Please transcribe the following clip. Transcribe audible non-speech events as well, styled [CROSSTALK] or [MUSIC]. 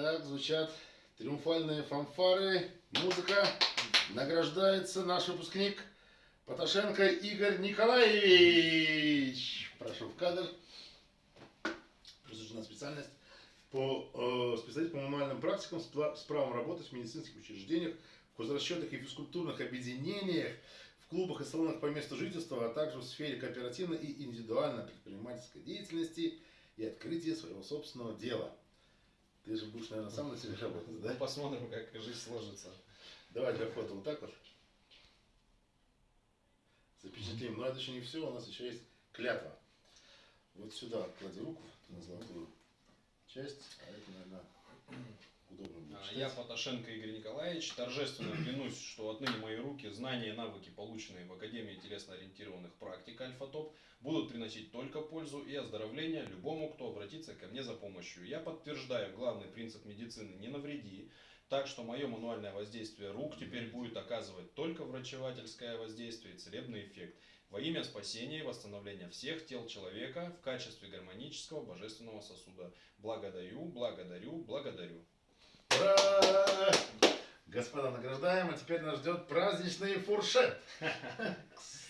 Итак, звучат триумфальные фанфары, музыка. Награждается наш выпускник Поташенко Игорь Николаевич. Прошу в кадр. Присуждена специальность по э, специалист по мануальным практикам с, с правом работать в медицинских учреждениях, в хозрасчетах и физкультурных объединениях, в клубах и салонах по месту жительства, а также в сфере кооперативной и индивидуальной предпринимательской деятельности и открытия своего собственного дела. Ты же будешь, наверное, сам на себе работать, да? Ну, посмотрим, как жизнь сложится. Давай для фото вот так вот. Запечатлим. Но это еще не все, у нас еще есть клятва. Вот сюда клади руку на золотую часть, а это, наверное, удобно будет А, читать. Я, Поташенко Игорь Николаевич, торжественно клянусь, что отныне мои руки, знания и навыки, полученные в Академии телесно-ориентированных практик Альфа-Топ, будут приносить только пользу и оздоровление любому, кто обратится ко мне за помощью. Я подтверждаю главный принцип медицины «не навреди», так что мое мануальное воздействие рук теперь будет оказывать только врачевательское воздействие и целебный эффект во имя спасения и восстановления всех тел человека в качестве гармонического божественного сосуда. Благодарю, благодарю, благодарю. Ура! Господа, награждаем, а теперь нас ждет праздничный фуршет. [LAUGHS]